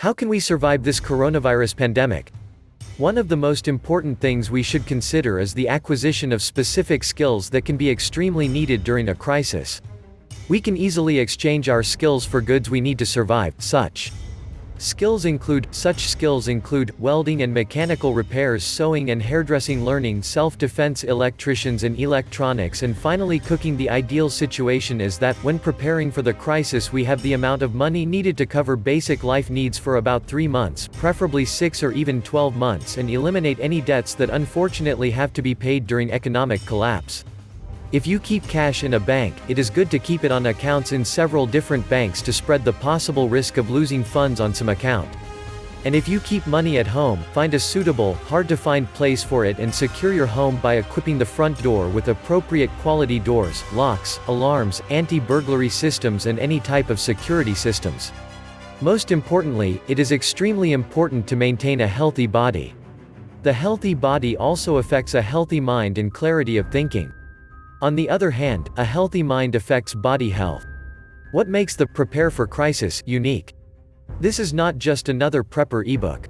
How can we survive this coronavirus pandemic? One of the most important things we should consider is the acquisition of specific skills that can be extremely needed during a crisis. We can easily exchange our skills for goods we need to survive, such Skills include, such skills include, welding and mechanical repairs sewing and hairdressing learning self-defense electricians and electronics and finally cooking The ideal situation is that, when preparing for the crisis we have the amount of money needed to cover basic life needs for about 3 months, preferably 6 or even 12 months and eliminate any debts that unfortunately have to be paid during economic collapse. If you keep cash in a bank, it is good to keep it on accounts in several different banks to spread the possible risk of losing funds on some account. And if you keep money at home, find a suitable, hard-to-find place for it and secure your home by equipping the front door with appropriate quality doors, locks, alarms, anti-burglary systems and any type of security systems. Most importantly, it is extremely important to maintain a healthy body. The healthy body also affects a healthy mind and clarity of thinking. On the other hand, a healthy mind affects body health. What makes the Prepare for Crisis unique? This is not just another prepper ebook.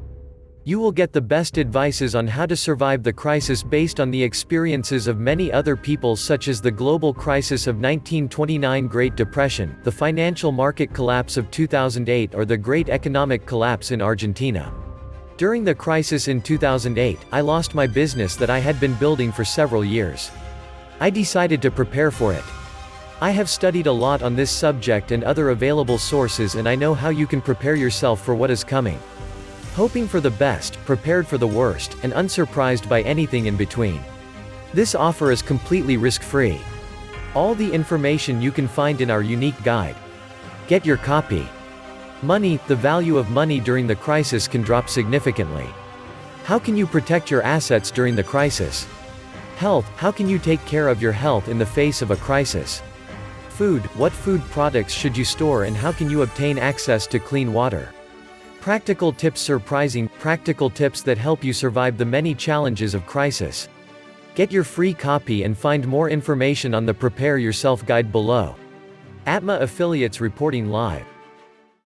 You will get the best advices on how to survive the crisis based on the experiences of many other people such as the global crisis of 1929 Great Depression, the financial market collapse of 2008 or the Great Economic Collapse in Argentina. During the crisis in 2008, I lost my business that I had been building for several years. I decided to prepare for it. I have studied a lot on this subject and other available sources and I know how you can prepare yourself for what is coming. Hoping for the best, prepared for the worst, and unsurprised by anything in between. This offer is completely risk-free. All the information you can find in our unique guide. Get your copy. Money, the value of money during the crisis can drop significantly. How can you protect your assets during the crisis? Health, how can you take care of your health in the face of a crisis? Food, what food products should you store and how can you obtain access to clean water? Practical tips Surprising, practical tips that help you survive the many challenges of crisis. Get your free copy and find more information on the Prepare Yourself guide below. Atma Affiliates reporting live.